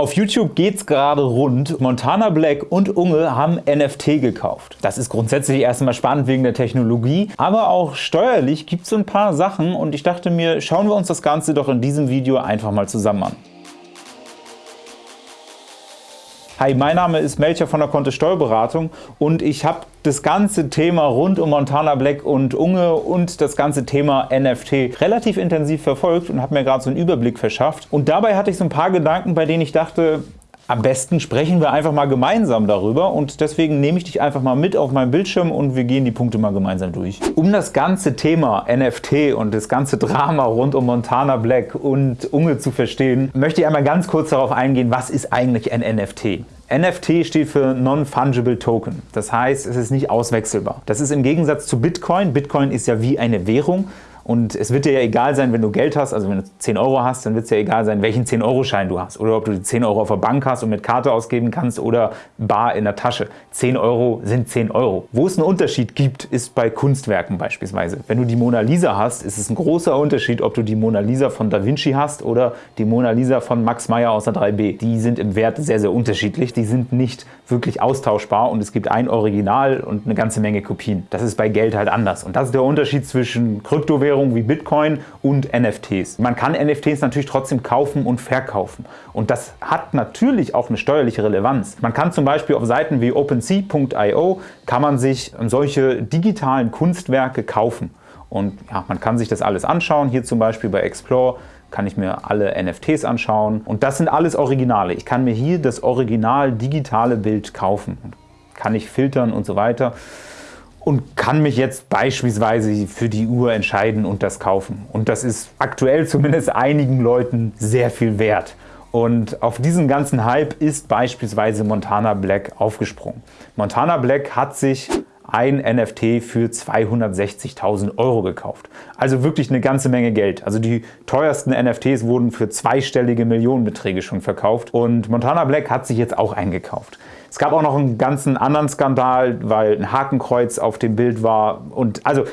Auf YouTube geht's gerade rund. Montana Black und Unge haben NFT gekauft. Das ist grundsätzlich erstmal spannend wegen der Technologie, aber auch steuerlich gibt es so ein paar Sachen und ich dachte mir, schauen wir uns das Ganze doch in diesem Video einfach mal zusammen an. Hi, mein Name ist Melcher von der Kontist Steuerberatung und ich habe das ganze Thema rund um Montana Black und Unge und das ganze Thema NFT relativ intensiv verfolgt und habe mir gerade so einen Überblick verschafft. Und dabei hatte ich so ein paar Gedanken, bei denen ich dachte, am besten sprechen wir einfach mal gemeinsam darüber und deswegen nehme ich dich einfach mal mit auf meinen Bildschirm und wir gehen die Punkte mal gemeinsam durch. Um das ganze Thema NFT und das ganze Drama rund um Montana Black und Unge zu verstehen, möchte ich einmal ganz kurz darauf eingehen, was ist eigentlich ein NFT? NFT steht für Non-Fungible Token. Das heißt, es ist nicht auswechselbar. Das ist im Gegensatz zu Bitcoin. Bitcoin ist ja wie eine Währung. Und es wird dir ja egal sein, wenn du Geld hast, also wenn du 10 Euro hast, dann wird es ja egal sein, welchen 10-Euro-Schein du hast. Oder ob du die 10 Euro auf der Bank hast und mit Karte ausgeben kannst oder bar in der Tasche. 10 Euro sind 10 Euro. Wo es einen Unterschied gibt, ist bei Kunstwerken beispielsweise. Wenn du die Mona Lisa hast, ist es ein großer Unterschied, ob du die Mona Lisa von Da Vinci hast oder die Mona Lisa von Max Meyer aus der 3B. Die sind im Wert sehr, sehr unterschiedlich. Die sind nicht wirklich austauschbar und es gibt ein Original und eine ganze Menge Kopien. Das ist bei Geld halt anders. Und das ist der Unterschied zwischen Kryptowährungen Währungen wie Bitcoin und NFTs. Man kann NFTs natürlich trotzdem kaufen und verkaufen. Und das hat natürlich auch eine steuerliche Relevanz. Man kann zum Beispiel auf Seiten wie OpenSea.io kann man sich solche digitalen Kunstwerke kaufen. Und ja, man kann sich das alles anschauen. Hier zum Beispiel bei Explore kann ich mir alle NFTs anschauen. Und das sind alles Originale. Ich kann mir hier das original digitale Bild kaufen. Kann ich filtern und so weiter und kann mich jetzt beispielsweise für die Uhr entscheiden und das kaufen. Und das ist aktuell zumindest einigen Leuten sehr viel wert. Und auf diesen ganzen Hype ist beispielsweise Montana Black aufgesprungen. Montana Black hat sich ein NFT für 260.000 Euro gekauft. Also wirklich eine ganze Menge Geld. Also die teuersten NFTs wurden für zweistellige Millionenbeträge schon verkauft und Montana Black hat sich jetzt auch eingekauft. Es gab auch noch einen ganzen anderen Skandal, weil ein Hakenkreuz auf dem Bild war und also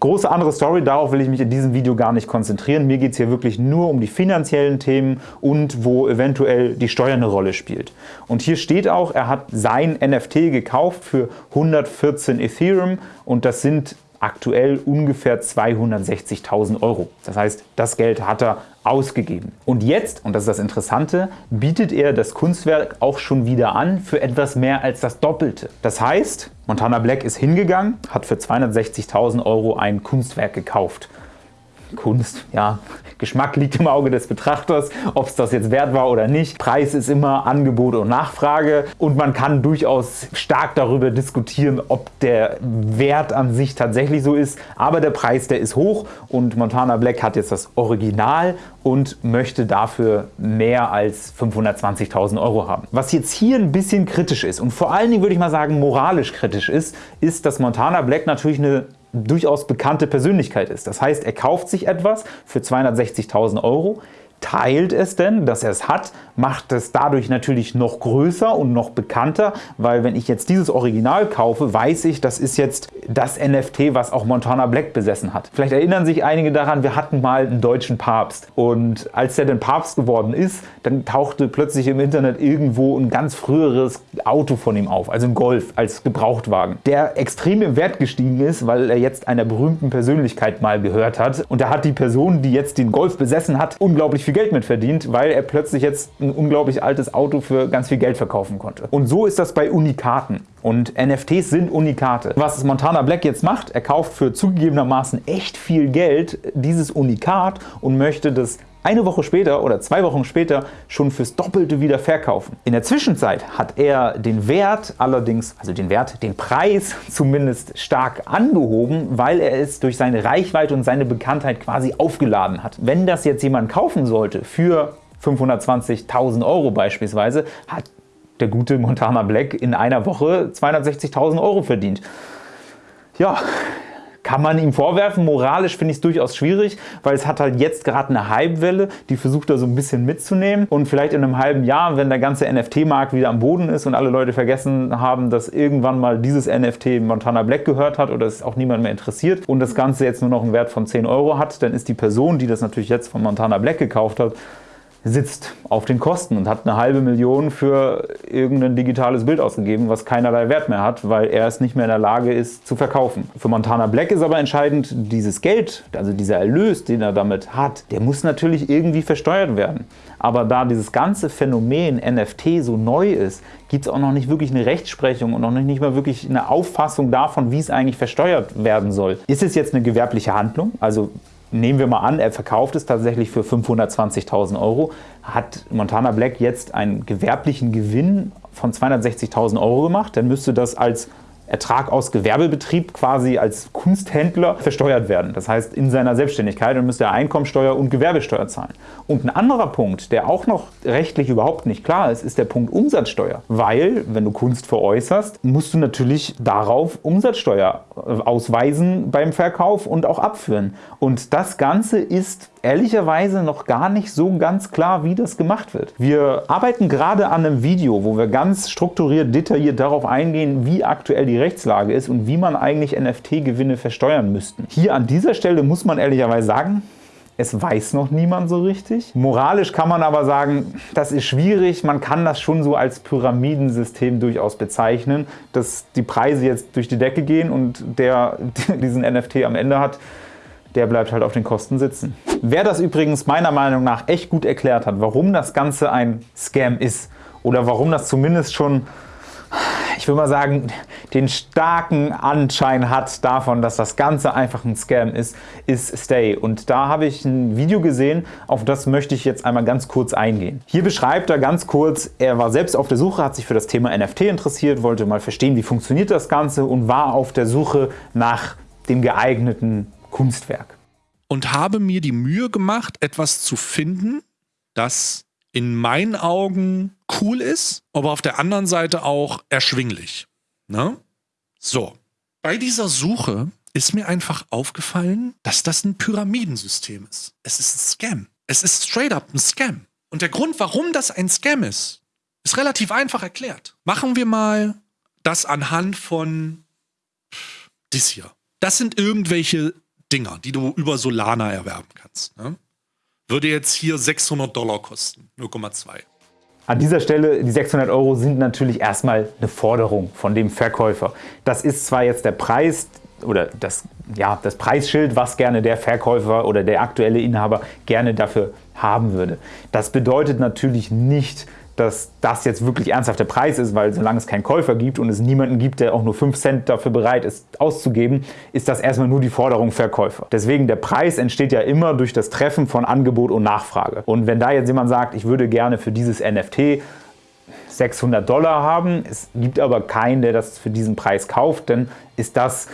große andere Story, darauf will ich mich in diesem Video gar nicht konzentrieren. Mir geht es hier wirklich nur um die finanziellen Themen und wo eventuell die Steuer eine Rolle spielt. Und hier steht auch, er hat sein NFT gekauft für 114 Ethereum und das sind aktuell ungefähr 260.000 Euro. Das heißt, das Geld hat er ausgegeben. Und jetzt, und das ist das Interessante, bietet er das Kunstwerk auch schon wieder an für etwas mehr als das Doppelte. Das heißt, Montana Black ist hingegangen, hat für 260.000 Euro ein Kunstwerk gekauft. Kunst, ja, Geschmack liegt im Auge des Betrachters, ob es das jetzt wert war oder nicht. Preis ist immer Angebot und Nachfrage und man kann durchaus stark darüber diskutieren, ob der Wert an sich tatsächlich so ist, aber der Preis, der ist hoch und Montana Black hat jetzt das Original und möchte dafür mehr als 520.000 Euro haben. Was jetzt hier ein bisschen kritisch ist und vor allen Dingen würde ich mal sagen moralisch kritisch ist, ist, dass Montana Black natürlich eine durchaus bekannte Persönlichkeit ist. Das heißt, er kauft sich etwas für 260.000 Euro, teilt es denn, dass er es hat, macht es dadurch natürlich noch größer und noch bekannter, weil wenn ich jetzt dieses Original kaufe, weiß ich, das ist jetzt das NFT, was auch Montana Black besessen hat. Vielleicht erinnern sich einige daran, wir hatten mal einen deutschen Papst und als der dann Papst geworden ist, dann tauchte plötzlich im Internet irgendwo ein ganz früheres Auto von ihm auf, also ein Golf als Gebrauchtwagen, der extrem im Wert gestiegen ist, weil er jetzt einer berühmten Persönlichkeit mal gehört hat und da hat die Person, die jetzt den Golf besessen hat, unglaublich viel Geld mit verdient, weil er plötzlich jetzt ein unglaublich altes Auto für ganz viel Geld verkaufen konnte. Und so ist das bei Unikaten. Und NFTs sind Unikate. Was Montana Black jetzt macht, er kauft für zugegebenermaßen echt viel Geld dieses Unikat und möchte das eine Woche später oder zwei Wochen später schon fürs Doppelte wieder verkaufen. In der Zwischenzeit hat er den Wert allerdings, also den Wert, den Preis zumindest stark angehoben, weil er es durch seine Reichweite und seine Bekanntheit quasi aufgeladen hat. Wenn das jetzt jemand kaufen sollte für 520.000 Euro beispielsweise, hat der gute Montana Black in einer Woche 260.000 Euro verdient. Ja, kann man ihm vorwerfen. Moralisch finde ich es durchaus schwierig, weil es hat halt jetzt gerade eine Hypewelle, die versucht da so ein bisschen mitzunehmen und vielleicht in einem halben Jahr, wenn der ganze NFT-Markt wieder am Boden ist und alle Leute vergessen haben, dass irgendwann mal dieses NFT Montana Black gehört hat oder es auch niemand mehr interessiert und das Ganze jetzt nur noch einen Wert von 10 Euro hat, dann ist die Person, die das natürlich jetzt von Montana Black gekauft hat, sitzt auf den Kosten und hat eine halbe Million für irgendein digitales Bild ausgegeben, was keinerlei Wert mehr hat, weil er es nicht mehr in der Lage ist zu verkaufen. Für Montana Black ist aber entscheidend, dieses Geld, also dieser Erlös, den er damit hat, der muss natürlich irgendwie versteuert werden. Aber da dieses ganze Phänomen NFT so neu ist, gibt es auch noch nicht wirklich eine Rechtsprechung und noch nicht mal wirklich eine Auffassung davon, wie es eigentlich versteuert werden soll. Ist es jetzt eine gewerbliche Handlung? Also nehmen wir mal an, er verkauft es tatsächlich für 520.000 Euro, hat Montana Black jetzt einen gewerblichen Gewinn von 260.000 Euro gemacht, dann müsste das als Ertrag aus Gewerbebetrieb quasi als Kunsthändler versteuert werden. Das heißt, in seiner Selbstständigkeit dann müsste er Einkommensteuer und Gewerbesteuer zahlen. Und ein anderer Punkt, der auch noch rechtlich überhaupt nicht klar ist, ist der Punkt Umsatzsteuer. Weil, wenn du Kunst veräußerst, musst du natürlich darauf Umsatzsteuer ausweisen beim Verkauf und auch abführen. Und das Ganze ist ehrlicherweise noch gar nicht so ganz klar, wie das gemacht wird. Wir arbeiten gerade an einem Video, wo wir ganz strukturiert, detailliert darauf eingehen, wie aktuell die Rechtslage ist und wie man eigentlich NFT-Gewinne versteuern müssten. Hier an dieser Stelle muss man ehrlicherweise sagen, es weiß noch niemand so richtig. Moralisch kann man aber sagen, das ist schwierig. Man kann das schon so als Pyramidensystem durchaus bezeichnen, dass die Preise jetzt durch die Decke gehen und der diesen NFT am Ende hat, der bleibt halt auf den Kosten sitzen. Wer das übrigens meiner Meinung nach echt gut erklärt hat, warum das Ganze ein Scam ist oder warum das zumindest schon, ich würde mal sagen, den starken Anschein hat davon, dass das Ganze einfach ein Scam ist, ist Stay. Und da habe ich ein Video gesehen, auf das möchte ich jetzt einmal ganz kurz eingehen. Hier beschreibt er ganz kurz, er war selbst auf der Suche, hat sich für das Thema NFT interessiert, wollte mal verstehen, wie funktioniert das Ganze und war auf der Suche nach dem geeigneten Kunstwerk. Und habe mir die Mühe gemacht, etwas zu finden, das in meinen Augen cool ist, aber auf der anderen Seite auch erschwinglich. Ne? So, bei dieser Suche ist mir einfach aufgefallen, dass das ein Pyramidensystem ist. Es ist ein Scam. Es ist straight up ein Scam. Und der Grund, warum das ein Scam ist, ist relativ einfach erklärt. Machen wir mal das anhand von dies hier. Das sind irgendwelche Dinger, die du über Solana erwerben kannst. Ne? Würde jetzt hier 600 Dollar kosten, 0,2. An dieser Stelle, die 600 Euro sind natürlich erstmal eine Forderung von dem Verkäufer. Das ist zwar jetzt der Preis oder das, ja, das Preisschild, was gerne der Verkäufer oder der aktuelle Inhaber gerne dafür haben würde. Das bedeutet natürlich nicht, dass das jetzt wirklich ernsthaft der Preis ist, weil solange es keinen Käufer gibt und es niemanden gibt, der auch nur 5 Cent dafür bereit ist auszugeben, ist das erstmal nur die Forderung Verkäufer. Deswegen der Preis entsteht ja immer durch das Treffen von Angebot und Nachfrage. Und wenn da jetzt jemand sagt, ich würde gerne für dieses NFT 600 Dollar haben, es gibt aber keinen, der das für diesen Preis kauft, dann ist das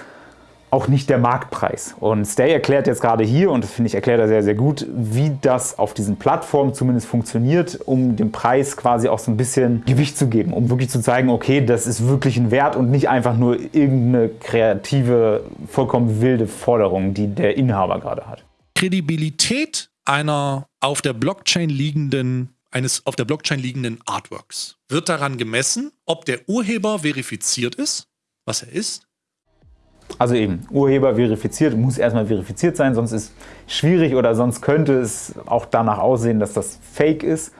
auch nicht der Marktpreis. Und Stay erklärt jetzt gerade hier, und das finde ich erklärt er sehr, sehr gut, wie das auf diesen Plattformen zumindest funktioniert, um dem Preis quasi auch so ein bisschen Gewicht zu geben, um wirklich zu zeigen, okay, das ist wirklich ein Wert und nicht einfach nur irgendeine kreative, vollkommen wilde Forderung, die der Inhaber gerade hat. Kredibilität einer auf der Blockchain liegenden eines auf der Blockchain liegenden Artworks wird daran gemessen, ob der Urheber verifiziert ist, was er ist, also eben, Urheber verifiziert, muss erstmal verifiziert sein, sonst ist schwierig oder sonst könnte es auch danach aussehen, dass das Fake ist.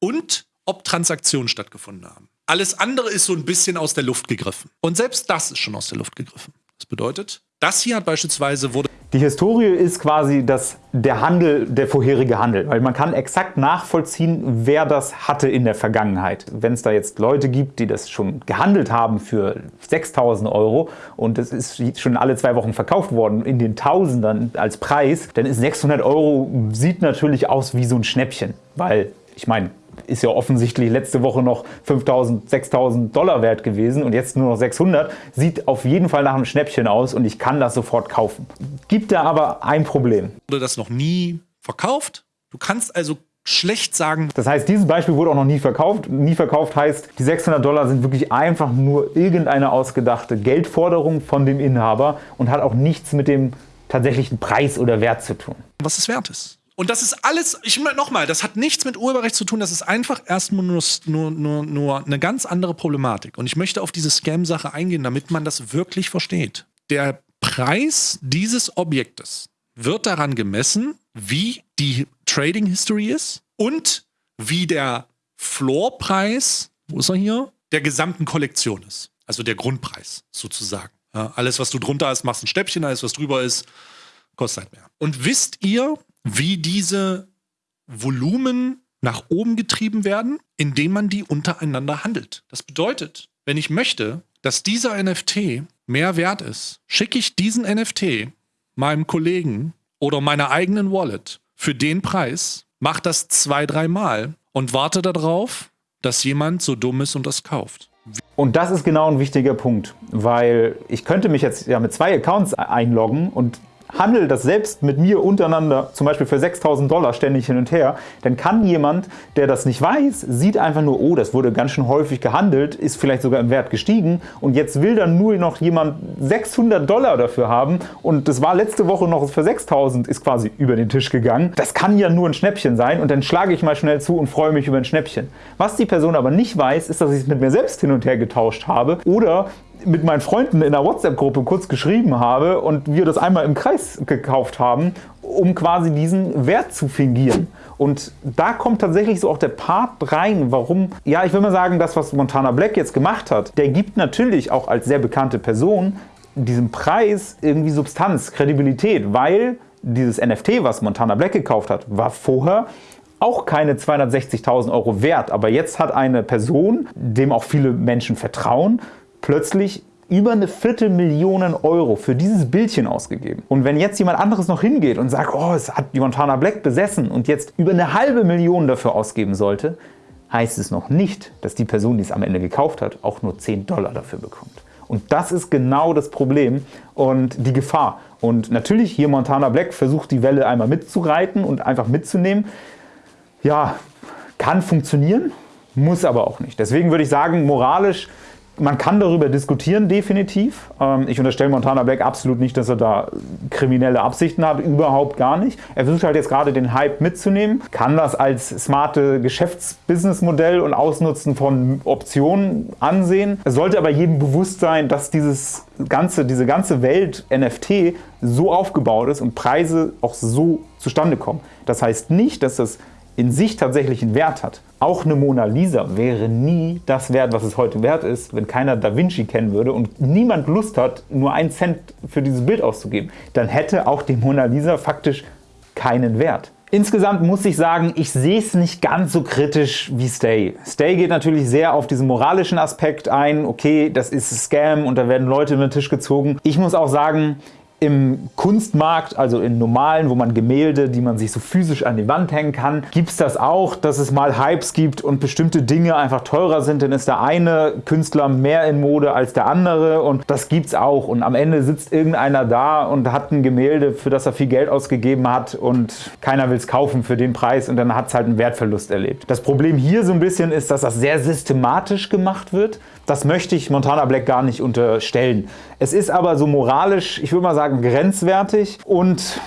Und ob Transaktionen stattgefunden haben. Alles andere ist so ein bisschen aus der Luft gegriffen. Und selbst das ist schon aus der Luft gegriffen. Das bedeutet, das hier hat beispielsweise wurde die Historie ist quasi das, der Handel, der vorherige Handel, weil man kann exakt nachvollziehen, wer das hatte in der Vergangenheit. Wenn es da jetzt Leute gibt, die das schon gehandelt haben für 6.000 Euro und es ist schon alle zwei Wochen verkauft worden in den Tausendern als Preis, dann ist 600 Euro, sieht natürlich aus wie so ein Schnäppchen, weil ich meine, ist ja offensichtlich letzte Woche noch 5.000, 6.000 Dollar wert gewesen und jetzt nur noch 600. Sieht auf jeden Fall nach einem Schnäppchen aus und ich kann das sofort kaufen. Gibt da aber ein Problem. Wurde das noch nie verkauft? Du kannst also schlecht sagen. Das heißt, dieses Beispiel wurde auch noch nie verkauft. Nie verkauft heißt, die 600 Dollar sind wirklich einfach nur irgendeine ausgedachte Geldforderung von dem Inhaber und hat auch nichts mit dem tatsächlichen Preis oder Wert zu tun. Was es wert ist. Und das ist alles, ich nochmal, das hat nichts mit Urheberrecht zu tun, das ist einfach erstmal nur, nur, nur, nur eine ganz andere Problematik. Und ich möchte auf diese Scam-Sache eingehen, damit man das wirklich versteht. Der Preis dieses Objektes wird daran gemessen, wie die Trading History ist und wie der Floorpreis, wo ist er hier, der gesamten Kollektion ist. Also der Grundpreis sozusagen. Ja, alles, was du drunter hast, machst ein Stäbchen, alles, was drüber ist, kostet halt mehr. Und wisst ihr, wie diese Volumen nach oben getrieben werden? Indem man die untereinander handelt. Das bedeutet, wenn ich möchte, dass dieser NFT mehr wert ist, schicke ich diesen NFT meinem Kollegen oder meiner eigenen Wallet für den Preis, mach das zwei, dreimal und warte darauf, dass jemand so dumm ist und das kauft. Und das ist genau ein wichtiger Punkt, weil ich könnte mich jetzt ja mit zwei Accounts einloggen und handel das selbst mit mir untereinander, zum Beispiel für 6.000 Dollar ständig hin und her, dann kann jemand, der das nicht weiß, sieht einfach nur, oh, das wurde ganz schön häufig gehandelt, ist vielleicht sogar im Wert gestiegen und jetzt will dann nur noch jemand 600 Dollar dafür haben und das war letzte Woche noch für 6.000, ist quasi über den Tisch gegangen. Das kann ja nur ein Schnäppchen sein und dann schlage ich mal schnell zu und freue mich über ein Schnäppchen. Was die Person aber nicht weiß, ist, dass ich es mit mir selbst hin und her getauscht habe oder mit meinen Freunden in einer WhatsApp-Gruppe kurz geschrieben habe und wir das einmal im Kreis gekauft haben, um quasi diesen Wert zu fingieren. Und da kommt tatsächlich so auch der Part rein, warum, ja, ich will mal sagen, das, was Montana Black jetzt gemacht hat, der gibt natürlich auch als sehr bekannte Person diesem Preis irgendwie Substanz, Kredibilität, weil dieses NFT, was Montana Black gekauft hat, war vorher auch keine 260.000 Euro wert. Aber jetzt hat eine Person, dem auch viele Menschen vertrauen, plötzlich über eine Viertelmillion Euro für dieses Bildchen ausgegeben. Und wenn jetzt jemand anderes noch hingeht und sagt, oh, es hat die Montana Black besessen und jetzt über eine halbe Million dafür ausgeben sollte, heißt es noch nicht, dass die Person, die es am Ende gekauft hat, auch nur 10 Dollar dafür bekommt. Und das ist genau das Problem und die Gefahr. Und natürlich hier Montana Black versucht die Welle einmal mitzureiten und einfach mitzunehmen. Ja, kann funktionieren, muss aber auch nicht. Deswegen würde ich sagen, moralisch man kann darüber diskutieren, definitiv. Ähm, ich unterstelle Montana Black absolut nicht, dass er da kriminelle Absichten hat, überhaupt gar nicht. Er versucht halt jetzt gerade den Hype mitzunehmen, kann das als smarte Geschäftsbusinessmodell und Ausnutzen von Optionen ansehen. Es sollte aber jedem bewusst sein, dass dieses ganze, diese ganze Welt NFT so aufgebaut ist und Preise auch so zustande kommen. Das heißt nicht, dass das in sich tatsächlich einen Wert hat. Auch eine Mona Lisa wäre nie das wert, was es heute wert ist, wenn keiner Da Vinci kennen würde und niemand Lust hat, nur einen Cent für dieses Bild auszugeben. Dann hätte auch die Mona Lisa faktisch keinen Wert. Insgesamt muss ich sagen, ich sehe es nicht ganz so kritisch wie Stay. Stay geht natürlich sehr auf diesen moralischen Aspekt ein. Okay, das ist Scam und da werden Leute über den Tisch gezogen. Ich muss auch sagen, im Kunstmarkt, also in normalen, wo man Gemälde, die man sich so physisch an die Wand hängen kann, gibt es das auch, dass es mal Hypes gibt und bestimmte Dinge einfach teurer sind. Dann ist der eine Künstler mehr in Mode als der andere und das gibt es auch. Und am Ende sitzt irgendeiner da und hat ein Gemälde, für das er viel Geld ausgegeben hat und keiner will es kaufen für den Preis und dann hat es halt einen Wertverlust erlebt. Das Problem hier so ein bisschen ist, dass das sehr systematisch gemacht wird. Das möchte ich Montana Black gar nicht unterstellen. Es ist aber so moralisch, ich würde mal sagen, grenzwertig und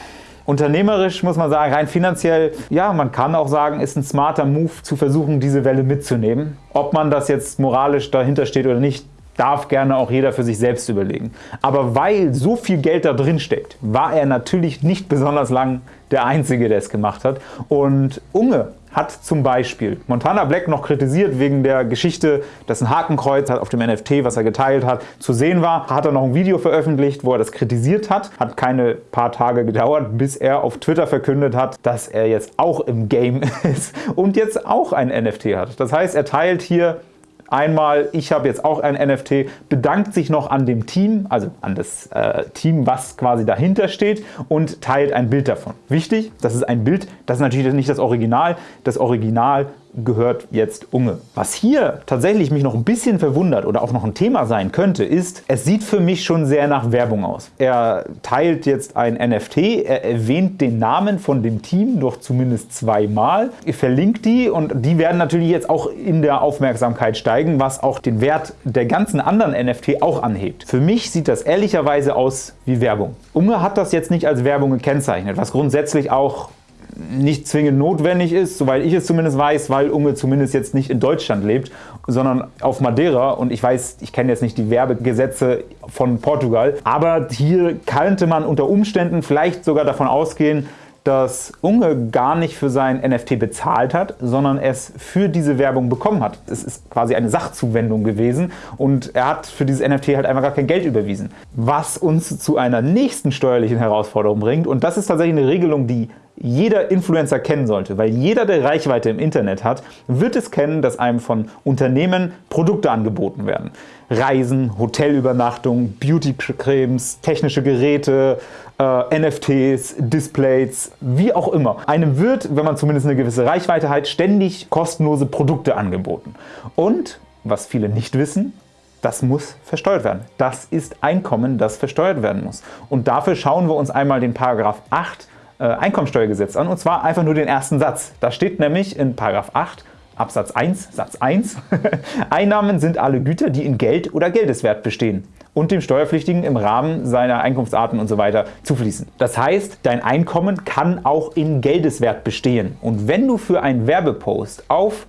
Unternehmerisch muss man sagen, rein finanziell, ja, man kann auch sagen, ist ein smarter Move zu versuchen, diese Welle mitzunehmen. Ob man das jetzt moralisch dahinter steht oder nicht, darf gerne auch jeder für sich selbst überlegen. Aber weil so viel Geld da drin steckt, war er natürlich nicht besonders lang der Einzige, der es gemacht hat. Und Unge hat zum Beispiel Montana Black noch kritisiert wegen der Geschichte, dass ein Hakenkreuz auf dem NFT, was er geteilt hat, zu sehen war. Hat er noch ein Video veröffentlicht, wo er das kritisiert hat. Hat keine paar Tage gedauert, bis er auf Twitter verkündet hat, dass er jetzt auch im Game ist und jetzt auch ein NFT hat. Das heißt, er teilt hier Einmal, ich habe jetzt auch ein NFT, bedankt sich noch an dem Team, also an das äh, Team, was quasi dahinter steht und teilt ein Bild davon. Wichtig, das ist ein Bild, das ist natürlich nicht das Original. Das Original gehört jetzt Unge. Was hier tatsächlich mich noch ein bisschen verwundert oder auch noch ein Thema sein könnte, ist, es sieht für mich schon sehr nach Werbung aus. Er teilt jetzt ein NFT, er erwähnt den Namen von dem Team doch zumindest zweimal, er verlinkt die und die werden natürlich jetzt auch in der Aufmerksamkeit steigen, was auch den Wert der ganzen anderen NFT auch anhebt. Für mich sieht das ehrlicherweise aus wie Werbung. Unge hat das jetzt nicht als Werbung gekennzeichnet, was grundsätzlich auch nicht zwingend notwendig ist, soweit ich es zumindest weiß, weil Unge zumindest jetzt nicht in Deutschland lebt, sondern auf Madeira und ich weiß, ich kenne jetzt nicht die Werbegesetze von Portugal, aber hier könnte man unter Umständen vielleicht sogar davon ausgehen, dass Unge gar nicht für sein NFT bezahlt hat, sondern es für diese Werbung bekommen hat. Es ist quasi eine Sachzuwendung gewesen und er hat für dieses NFT halt einfach gar kein Geld überwiesen. Was uns zu einer nächsten steuerlichen Herausforderung bringt und das ist tatsächlich eine Regelung, die jeder Influencer kennen sollte, weil jeder, der Reichweite im Internet hat, wird es kennen, dass einem von Unternehmen Produkte angeboten werden. Reisen, Hotelübernachtung, Beautycremes, technische Geräte, äh, NFTs, Displays, wie auch immer. Einem wird, wenn man zumindest eine gewisse Reichweite hat, ständig kostenlose Produkte angeboten. Und, was viele nicht wissen, das muss versteuert werden. Das ist Einkommen, das versteuert werden muss. Und dafür schauen wir uns einmal den Paragraph 8 äh, Einkommensteuergesetz an, und zwar einfach nur den ersten Satz. Da steht nämlich in Paragraph 8 Absatz 1, Satz 1, Einnahmen sind alle Güter, die in Geld oder Geldeswert bestehen und dem Steuerpflichtigen im Rahmen seiner Einkunftsarten und so zufließen. Das heißt, dein Einkommen kann auch in Geldeswert bestehen. Und wenn du für einen Werbepost auf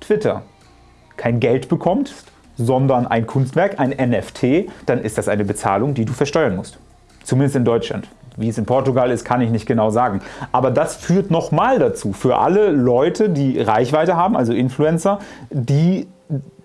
Twitter kein Geld bekommst, sondern ein Kunstwerk, ein NFT, dann ist das eine Bezahlung, die du versteuern musst. Zumindest in Deutschland. Wie es in Portugal ist, kann ich nicht genau sagen. Aber das führt nochmal dazu, für alle Leute, die Reichweite haben, also Influencer, die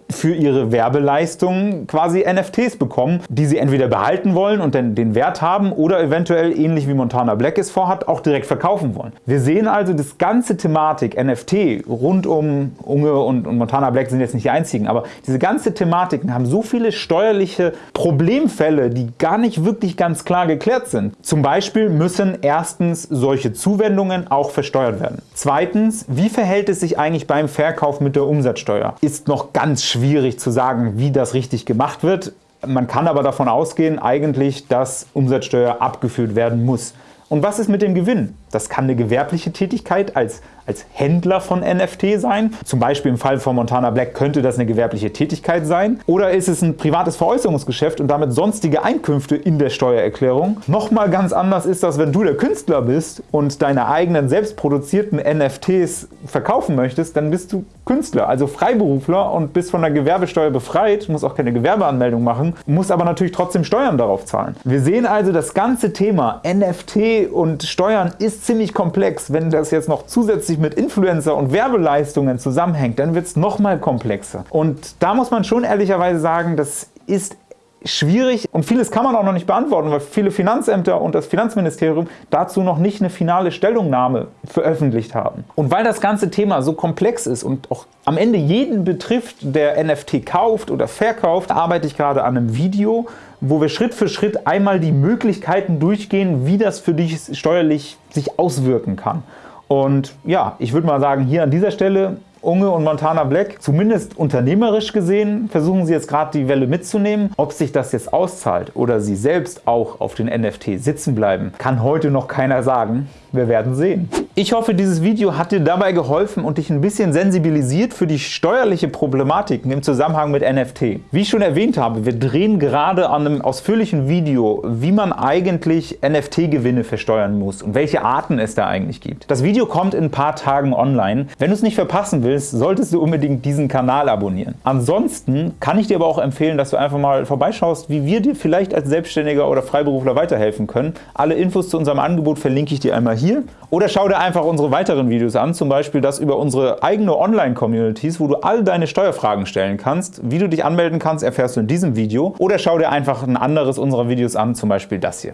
für ihre Werbeleistungen quasi NFTs bekommen, die sie entweder behalten wollen und dann den Wert haben oder eventuell, ähnlich wie Montana Black es vorhat, auch direkt verkaufen wollen. Wir sehen also, das ganze Thematik NFT rund um Unge und, und Montana Black sind jetzt nicht die einzigen, aber diese ganze Thematiken haben so viele steuerliche Problemfälle, die gar nicht wirklich ganz klar geklärt sind. Zum Beispiel müssen erstens solche Zuwendungen auch versteuert werden. Zweitens, wie verhält es sich eigentlich beim Verkauf mit der Umsatzsteuer? Ist noch ganz schwierig schwierig zu sagen, wie das richtig gemacht wird. Man kann aber davon ausgehen, eigentlich, dass Umsatzsteuer abgeführt werden muss. Und was ist mit dem Gewinn? Das kann eine gewerbliche Tätigkeit als als Händler von NFT sein. Zum Beispiel im Fall von Montana Black könnte das eine gewerbliche Tätigkeit sein. Oder ist es ein privates Veräußerungsgeschäft und damit sonstige Einkünfte in der Steuererklärung. Nochmal ganz anders ist das, wenn du der Künstler bist und deine eigenen selbst produzierten NFTs verkaufen möchtest, dann bist du Künstler, also Freiberufler und bist von der Gewerbesteuer befreit, musst auch keine Gewerbeanmeldung machen, musst aber natürlich trotzdem Steuern darauf zahlen. Wir sehen also, das ganze Thema NFT und Steuern ist ziemlich komplex. Wenn das jetzt noch zusätzlich zusätzlich mit Influencer und Werbeleistungen zusammenhängt, dann wird es nochmal komplexer. Und da muss man schon ehrlicherweise sagen, das ist schwierig und vieles kann man auch noch nicht beantworten, weil viele Finanzämter und das Finanzministerium dazu noch nicht eine finale Stellungnahme veröffentlicht haben. Und weil das ganze Thema so komplex ist und auch am Ende jeden betrifft, der NFT kauft oder verkauft, arbeite ich gerade an einem Video, wo wir Schritt für Schritt einmal die Möglichkeiten durchgehen, wie das für dich steuerlich sich auswirken kann. Und ja, ich würde mal sagen, hier an dieser Stelle Unge und Montana Black, zumindest unternehmerisch gesehen, versuchen sie jetzt gerade die Welle mitzunehmen. Ob sich das jetzt auszahlt oder sie selbst auch auf den NFT sitzen bleiben, kann heute noch keiner sagen. Wir werden sehen. Ich hoffe, dieses Video hat dir dabei geholfen und dich ein bisschen sensibilisiert für die steuerliche Problematiken im Zusammenhang mit NFT. Wie ich schon erwähnt habe, wir drehen gerade an einem ausführlichen Video, wie man eigentlich NFT-Gewinne versteuern muss und welche Arten es da eigentlich gibt. Das Video kommt in ein paar Tagen online. Wenn du es nicht verpassen willst, solltest du unbedingt diesen Kanal abonnieren. Ansonsten kann ich dir aber auch empfehlen, dass du einfach mal vorbeischaust, wie wir dir vielleicht als Selbstständiger oder Freiberufler weiterhelfen können. Alle Infos zu unserem Angebot verlinke ich dir einmal hier hier. Oder schau dir einfach unsere weiteren Videos an, zum Beispiel das über unsere eigene Online-Communities, wo du all deine Steuerfragen stellen kannst. Wie du dich anmelden kannst, erfährst du in diesem Video. Oder schau dir einfach ein anderes unserer Videos an, zum Beispiel das hier.